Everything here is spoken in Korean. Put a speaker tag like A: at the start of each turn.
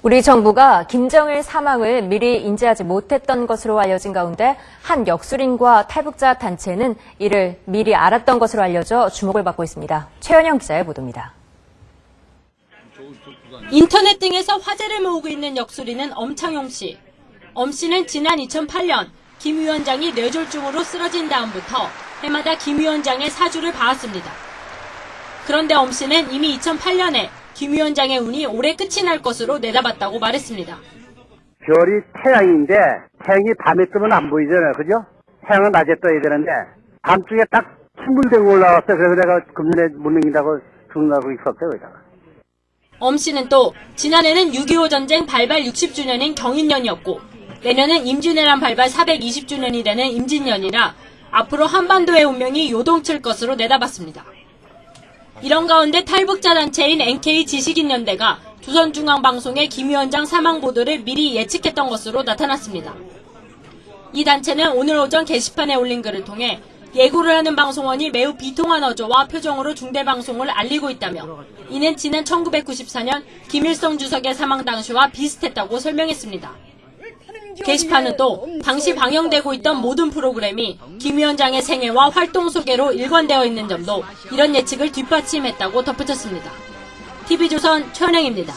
A: 우리 정부가 김정일 사망을 미리 인지하지 못했던 것으로 알려진 가운데 한 역술인과 탈북자 단체는 이를 미리 알았던 것으로 알려져 주목을 받고 있습니다. 최현영 기자의 보도입니다.
B: 인터넷 등에서 화제를 모으고 있는 역술인은 엄창용 씨. 엄 씨는 지난 2008년 김 위원장이 뇌졸중으로 쓰러진 다음부터 해마다 김 위원장의 사주를 봐왔습니다. 그런데 엄 씨는 이미 2008년에 김 위원장의 운이 올해 끝이 날 것으로 내다봤다고 말했습니다.
C: 별이 태양인데 태양이 밤에 뜨면 안 보이잖아요. 그죠? 태양은 낮에 떠야 되는데 밤중에 딱 침물대고 올라왔어요. 그래서 내가 금년에 못 넘긴다고 죽는다고 있었어요. 거기다가.
B: 엄 씨는 또 지난해는 6.25 전쟁 발발 60주년인 경인년이었고 내년은 임진왜란 발발 420주년이 되는 임진년이라 앞으로 한반도의 운명이 요동칠 것으로 내다봤습니다. 이런 가운데 탈북자 단체인 NK 지식인연대가 조선중앙방송의 김 위원장 사망 보도를 미리 예측했던 것으로 나타났습니다. 이 단체는 오늘 오전 게시판에 올린 글을 통해 예고를 하는 방송원이 매우 비통한 어조와 표정으로 중대방송을 알리고 있다며 이는 지난 1994년 김일성 주석의 사망 당시와 비슷했다고 설명했습니다. 게시판은 또 당시 방영되고 있던 모든 프로그램이 김 위원장의 생애와 활동 소개로 일관되어 있는 점도 이런 예측을 뒷받침했다고 덧붙였습니다. TV조선 최은영입니다.